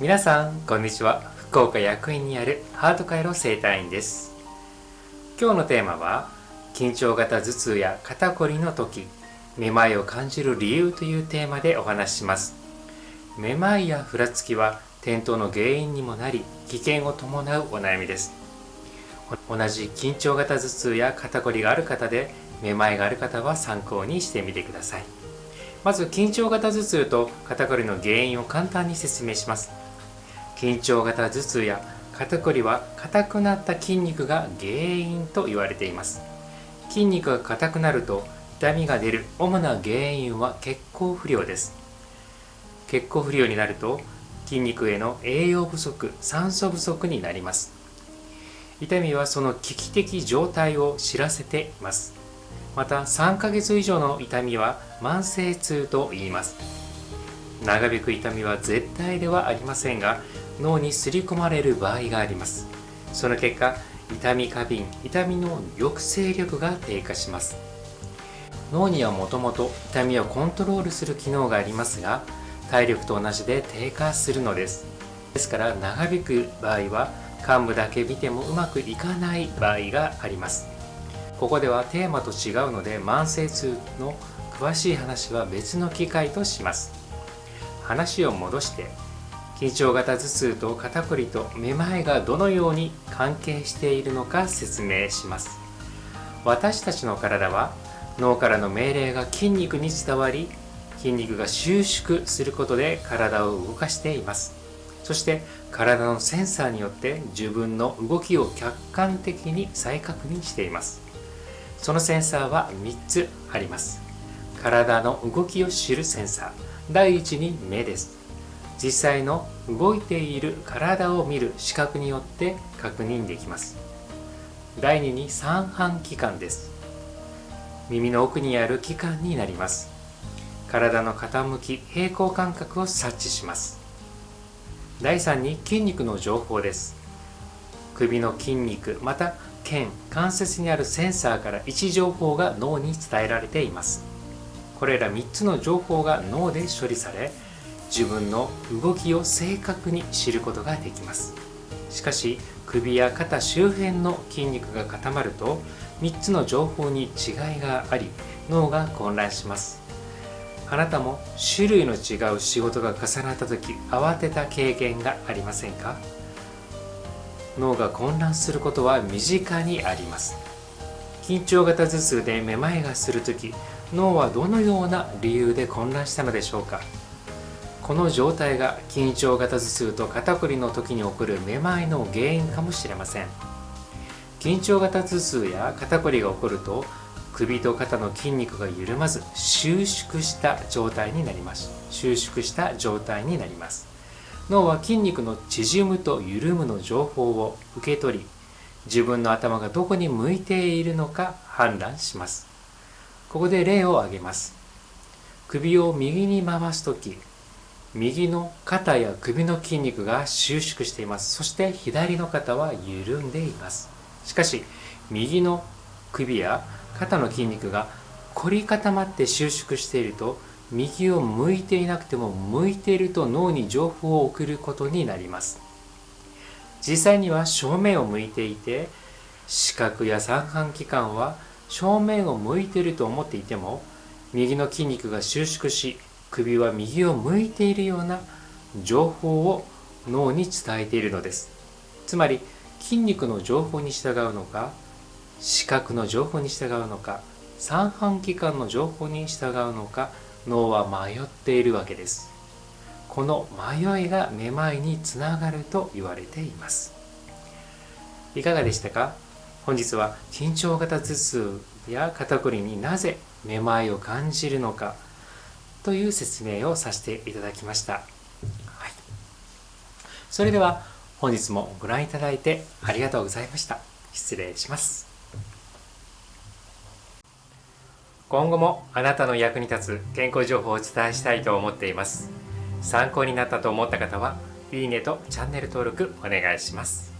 皆さんこんにちは。福岡薬院にあるハート回路整体院です。今日のテーマは緊張型頭痛や肩こりの時めまいを感じる理由というテーマでお話しします。めまいやふらつきは転倒の原因にもなり危険を伴うお悩みです。同じ緊張型頭痛や肩こりがある方でめまいがある方は参考にしてみてください。まず緊張型頭痛と肩こりの原因を簡単に説明します。緊張型頭痛や肩こりは硬くなった筋肉が原因と言われています。筋肉が硬くなると痛みが出る主な原因は血行不良です。血行不良になると筋肉への栄養不足酸素不足になります。痛みはその危機的状態を知らせています。また3ヶ月以上の痛みは慢性痛と言います。長引く痛みは絶対ではありませんが脳にすり込まれる場合があります。その結果痛み過敏痛みの抑制力が低下します。脳にはもともと痛みをコントロールする機能がありますが体力と同じで低下するのです。ですから長引く場合は幹部だけ見てもうまくいかない場合があります。ここではテーマと違うので慢性痛の詳しい話は別の機会とします。話を戻して緊張型頭痛と肩こりとめまいがどのように関係しているのか説明します。私たちの体は脳からの命令が筋肉に伝わり筋肉が収縮することで体を動かしています。そして体のセンサーによって自分の動きを客観的に再確認しています。そのセンサーは3つあります。体の動きを知るセンサー。第一に目です。実際の動いている体を見る視覚によって確認できます。第2に三半規管です。耳の奥にある器官になります。体の傾き平行感覚を察知します。第3に筋肉の情報です。首の筋肉また腱関節にあるセンサーから位置情報が脳に伝えられています。これら3つの情報が脳で処理され自分の動きを正確に知ることができます。しかし首や肩周辺の筋肉が固まると3つの情報に違いがあり脳が混乱します。あなたも種類の違う仕事が重なった時慌てた経験がありませんか？脳が混乱することは身近にあります。緊張型頭痛でめまいがする時脳はどのような理由で混乱したのでしょうか？この状態が緊張型頭痛と肩こりの時に起こるめまいの原因かもしれません。緊張型頭痛や肩こりが起こると首と肩の筋肉が緩まず収縮した状態になります。収縮した状態になります。脳は筋肉の縮むと緩むの情報を受け取り自分の頭がどこに向いているのか判断します。ここで例を挙げます。首を右に回す時右の肩や首の筋肉が収縮しています。そして左の肩は緩んでいます。しかし右の首や肩の筋肉が凝り固まって収縮していると右を向いていなくても向いていると脳に情報を送ることになります。実際には正面を向いていて視覚や三半規管は正面を向いていると思っていても右の筋肉が収縮し首は右を向いているような情報を脳に伝えているのです。つまり筋肉の情報に従うのか視覚の情報に従うのか三半規管の情報に従うのか脳は迷っているわけです。この迷いがめまいにつながると言われています。いかがでしたか？本日は緊張型頭痛や肩こりになぜめまいを感じるのかという説明をさせていただきました、はい、それでは本日もご覧いただいてありがとうございました。失礼します。今後もあなたの役に立つ健康情報をお伝えしたいと思っています。参考になったと思った方はいいねとチャンネル登録お願いします。